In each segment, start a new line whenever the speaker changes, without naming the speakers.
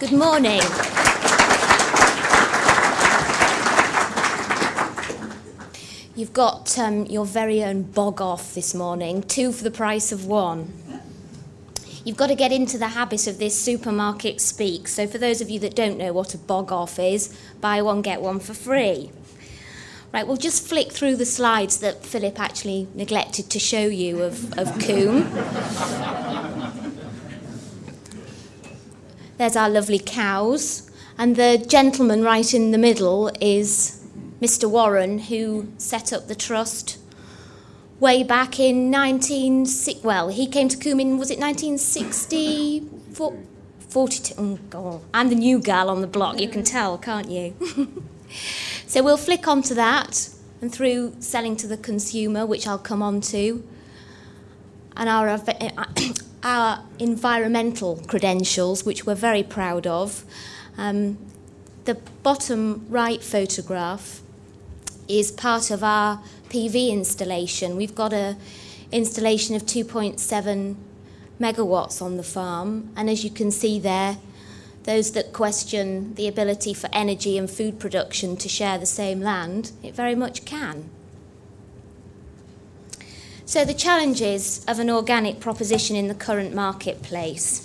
Good morning. You've got um, your very own bog off this morning, two for the price of one. You've got to get into the habit of this supermarket speak. So, for those of you that don't know what a bog off is, buy one, get one for free. Right, we'll just flick through the slides that Philip actually neglected to show you of, of Coombe. There's our lovely cows, and the gentleman right in the middle is Mr. Warren, who set up the trust way back in 19... Well, he came to Coombe in, was it 1960? 42. Oh, God. I'm the new gal on the block, you can tell, can't you? so we'll flick onto that and through selling to the consumer, which I'll come on to, and our, uh, our environmental credentials, which we're very proud of. Um, the bottom right photograph is part of our PV installation. We've got a installation of 2.7 megawatts on the farm, and as you can see there, those that question the ability for energy and food production to share the same land, it very much can. So the challenges of an organic proposition in the current marketplace.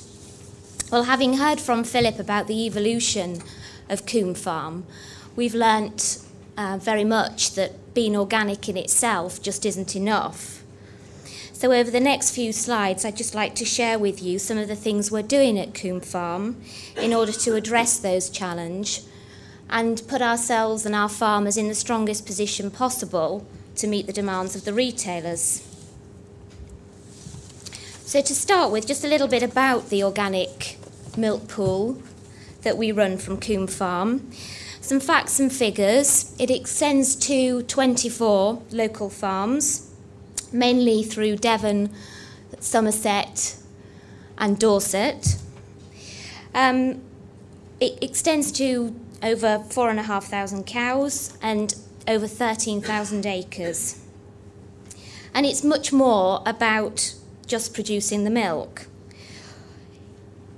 Well, having heard from Philip about the evolution of Coombe Farm, we've learnt uh, very much that being organic in itself just isn't enough. So over the next few slides, I'd just like to share with you some of the things we're doing at Coombe Farm in order to address those challenges and put ourselves and our farmers in the strongest position possible to meet the demands of the retailers. So to start with, just a little bit about the organic milk pool that we run from Coombe Farm. Some facts and figures. It extends to 24 local farms, mainly through Devon, Somerset, and Dorset. Um, it extends to over 4,500 cows and over 13,000 acres. And it's much more about just producing the milk.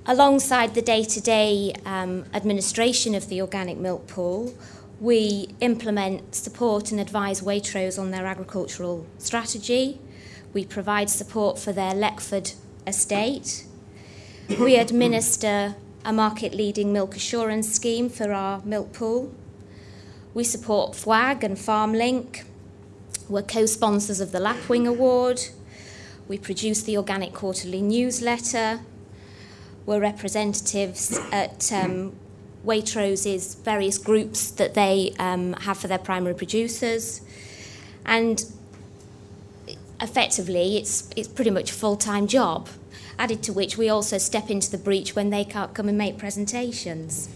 Alongside the day-to-day um, administration of the organic milk pool, we implement, support and advise Waitrose on their agricultural strategy. We provide support for their Leckford estate. We administer a market-leading milk assurance scheme for our milk pool. We support FWAG and FarmLink. We're co-sponsors of the Lapwing Award. We produce the Organic Quarterly newsletter We're representatives at um, Waitrose's various groups that they um, have for their primary producers. And effectively, it's, it's pretty much a full-time job, added to which we also step into the breach when they can't come and make presentations.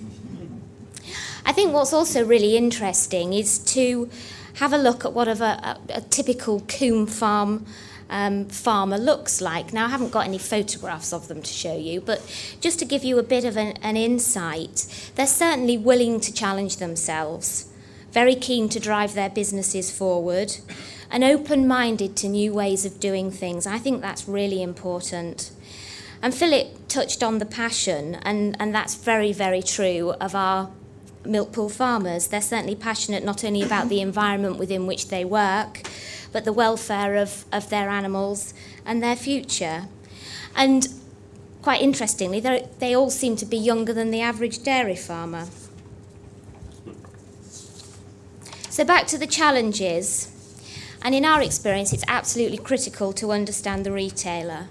I think what's also really interesting is to have a look at what of a, a, a typical Coombe farm um, farmer looks like. Now, I haven't got any photographs of them to show you, but just to give you a bit of an, an insight, they're certainly willing to challenge themselves, very keen to drive their businesses forward, and open-minded to new ways of doing things. I think that's really important. And Philip touched on the passion, and, and that's very, very true of our milk pool farmers. They're certainly passionate not only about the environment within which they work, but the welfare of, of their animals and their future. And quite interestingly, they all seem to be younger than the average dairy farmer. So back to the challenges. And in our experience, it's absolutely critical to understand the retailer.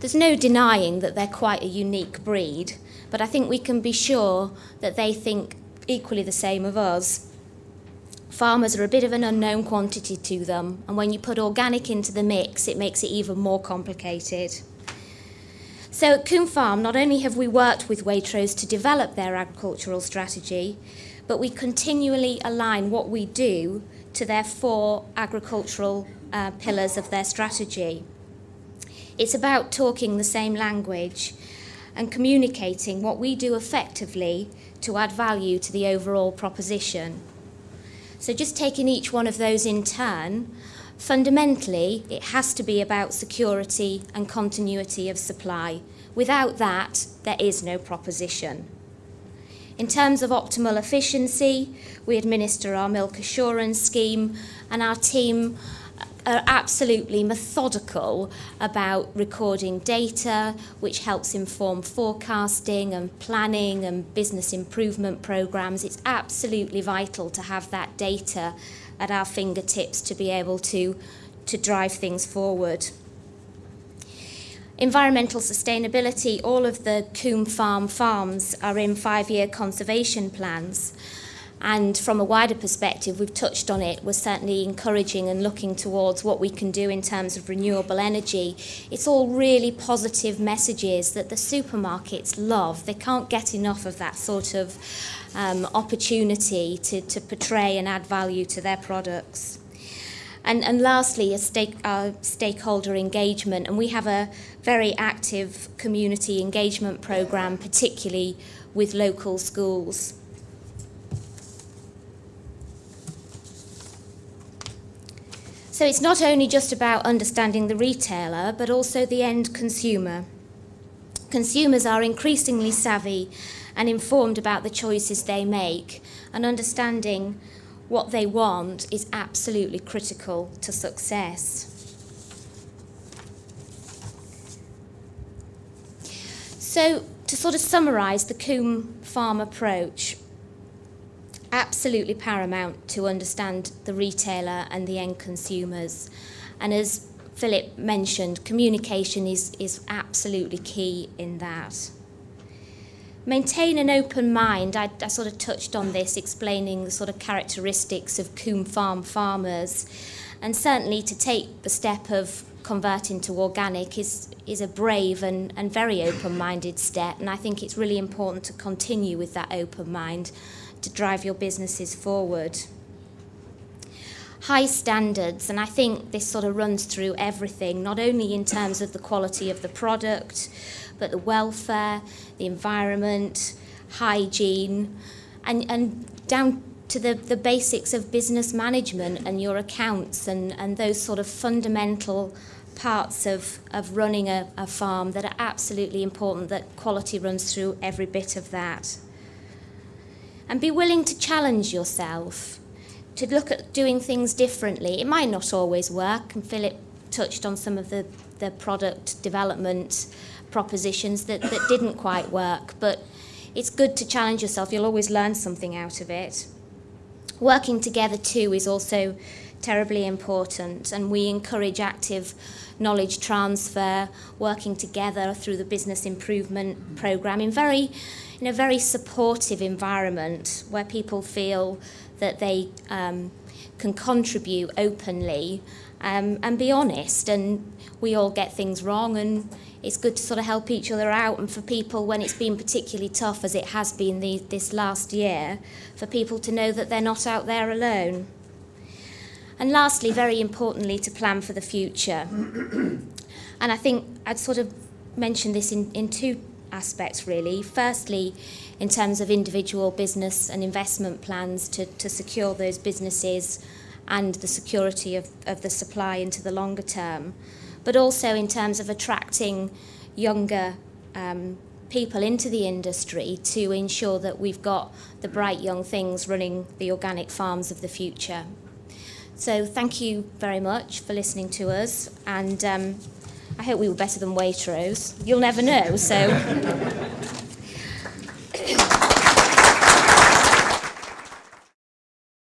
There's no denying that they're quite a unique breed, but I think we can be sure that they think equally the same of us farmers are a bit of an unknown quantity to them, and when you put organic into the mix, it makes it even more complicated. So at Coombe Farm, not only have we worked with Waitrose to develop their agricultural strategy, but we continually align what we do to their four agricultural uh, pillars of their strategy. It's about talking the same language and communicating what we do effectively to add value to the overall proposition. So just taking each one of those in turn, fundamentally, it has to be about security and continuity of supply. Without that, there is no proposition. In terms of optimal efficiency, we administer our milk assurance scheme, and our team are absolutely methodical about recording data, which helps inform forecasting and planning and business improvement programs. It's absolutely vital to have that data at our fingertips to be able to, to drive things forward. Environmental sustainability, all of the Coombe Farm farms are in five-year conservation plans. And from a wider perspective, we've touched on it, we're certainly encouraging and looking towards what we can do in terms of renewable energy. It's all really positive messages that the supermarkets love. They can't get enough of that sort of um, opportunity to, to portray and add value to their products. And, and lastly, a stake, uh, stakeholder engagement. And we have a very active community engagement program, particularly with local schools. So it's not only just about understanding the retailer, but also the end consumer. Consumers are increasingly savvy and informed about the choices they make, and understanding what they want is absolutely critical to success. So, to sort of summarise the Coombe Farm approach, absolutely paramount to understand the retailer and the end consumers. And as Philip mentioned, communication is, is absolutely key in that. Maintain an open mind. I, I sort of touched on this, explaining the sort of characteristics of Coombe Farm farmers. And certainly to take the step of converting to organic is, is a brave and, and very open minded step. And I think it's really important to continue with that open mind to drive your businesses forward. High standards, and I think this sort of runs through everything, not only in terms of the quality of the product, but the welfare, the environment, hygiene, and, and down to the, the basics of business management and your accounts and, and those sort of fundamental parts of, of running a, a farm that are absolutely important, that quality runs through every bit of that and be willing to challenge yourself, to look at doing things differently. It might not always work, and Philip touched on some of the, the product development propositions that, that didn't quite work, but it's good to challenge yourself. You'll always learn something out of it. Working together too is also terribly important and we encourage active knowledge transfer working together through the business improvement program in very in a very supportive environment where people feel that they um can contribute openly um and be honest and we all get things wrong and it's good to sort of help each other out and for people when it's been particularly tough as it has been the, this last year for people to know that they're not out there alone. And lastly, very importantly, to plan for the future. and I think I'd sort of mention this in, in two aspects really. Firstly, in terms of individual business and investment plans to, to secure those businesses and the security of, of the supply into the longer term, but also in terms of attracting younger um, people into the industry to ensure that we've got the bright young things running the organic farms of the future. So thank you very much for listening to us and um, I hope we were better than Waitrose. You'll never know, so